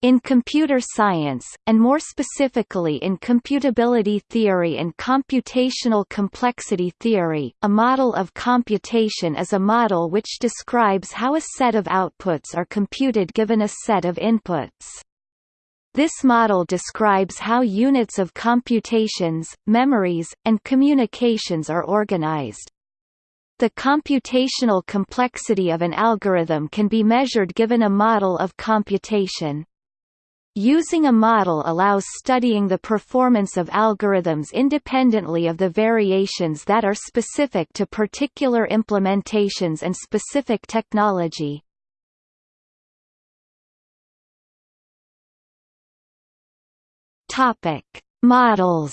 In computer science, and more specifically in computability theory and computational complexity theory, a model of computation is a model which describes how a set of outputs are computed given a set of inputs. This model describes how units of computations, memories, and communications are organized. The computational complexity of an algorithm can be measured given a model of computation. Using a model allows studying the performance of algorithms independently of the variations that are specific to particular implementations and specific technology. Models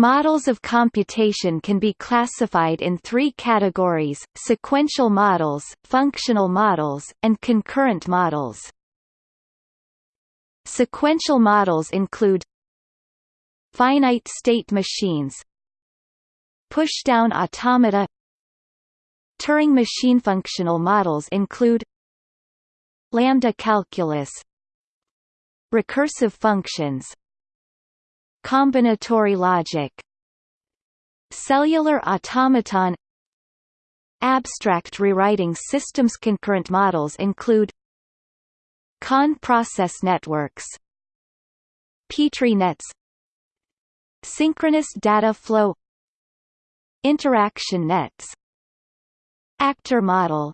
Models of computation can be classified in three categories, sequential models, functional models, and concurrent models. Sequential models include finite-state machines pushdown automata Turing machine functional models include lambda calculus recursive functions Combinatory logic Cellular automaton Abstract rewriting systems. Concurrent models include Kahn process networks Petri nets Synchronous data flow Interaction nets Actor model.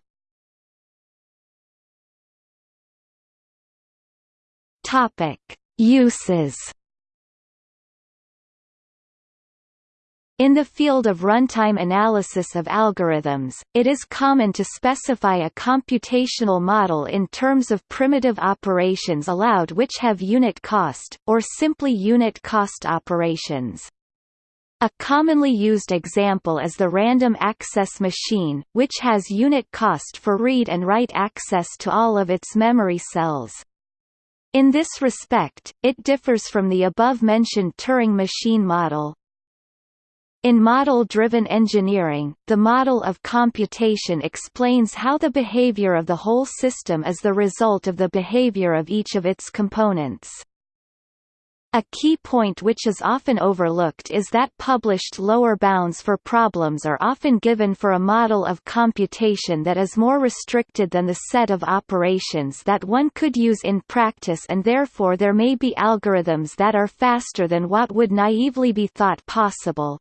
Topic Uses In the field of runtime analysis of algorithms, it is common to specify a computational model in terms of primitive operations allowed which have unit cost, or simply unit cost operations. A commonly used example is the random access machine, which has unit cost for read and write access to all of its memory cells. In this respect, it differs from the above-mentioned Turing machine model. In model-driven engineering, the model of computation explains how the behavior of the whole system is the result of the behavior of each of its components. A key point which is often overlooked is that published lower bounds for problems are often given for a model of computation that is more restricted than the set of operations that one could use in practice and therefore there may be algorithms that are faster than what would naively be thought possible.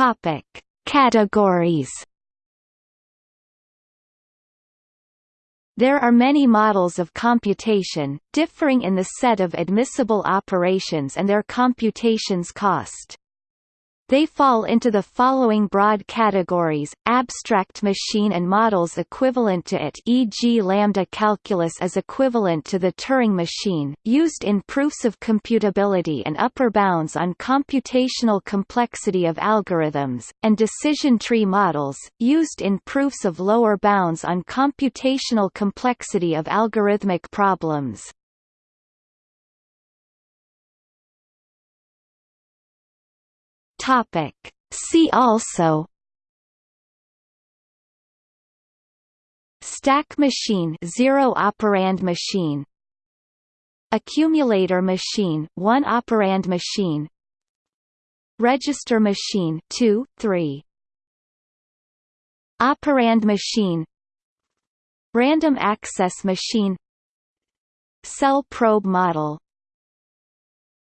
Topic: Categories. There are many models of computation, differing in the set of admissible operations and their computation's cost. They fall into the following broad categories, abstract machine and models equivalent to it e.g. lambda calculus is equivalent to the Turing machine, used in proofs of computability and upper bounds on computational complexity of algorithms, and decision tree models, used in proofs of lower bounds on computational complexity of algorithmic problems. Topic. See also Stack machine zero operand machine. Accumulator machine one operand machine. Register machine 2 3 Operand machine. Random access machine. Cell probe model